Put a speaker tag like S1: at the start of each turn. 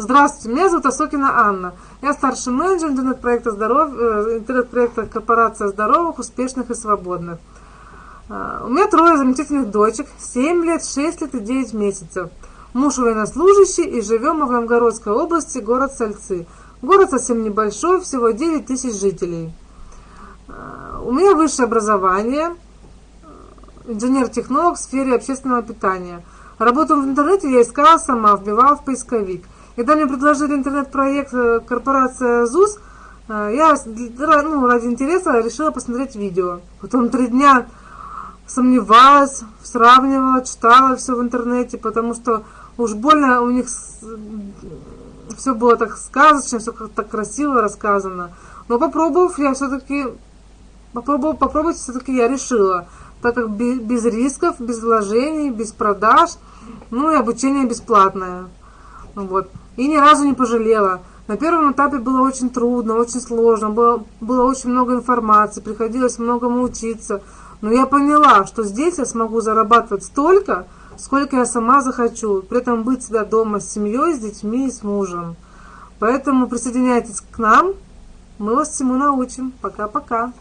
S1: Здравствуйте, меня зовут Осокина Анна. Я старший менеджер интернет-проекта здоров... Э, интернет-проекта Корпорация здоровых, успешных и свободных. Э, у меня трое замечательных дочек, 7 лет, 6 лет и 9 месяцев. Муж военнослужащий и живем мы в Новгородской области, город Сальцы. Город совсем небольшой, всего 9 тысяч жителей. Э, у меня высшее образование, инженер-технолог в сфере общественного питания. Работу в интернете я искала сама, вбивала в поисковик. Когда мне предложили интернет-проект э, корпорация ЗУС, э, я ну, ради интереса решила посмотреть видео. Потом три дня сомневалась, сравнивала, читала все в интернете, потому что уж больно у них все было так сказочно, все как так красиво рассказано. Но попробовав, я все-таки попробовав, попробовать все-таки я решила, так как без рисков, без вложений, без продаж, ну и обучение бесплатное. Вот и ни разу не пожалела. На первом этапе было очень трудно, очень сложно, было, было очень много информации, приходилось многому учиться. Но я поняла, что здесь я смогу зарабатывать столько, сколько я сама захочу, при этом быть всегда дома с семьей, с детьми и с мужем. Поэтому присоединяйтесь к нам, мы вас всему научим. Пока-пока.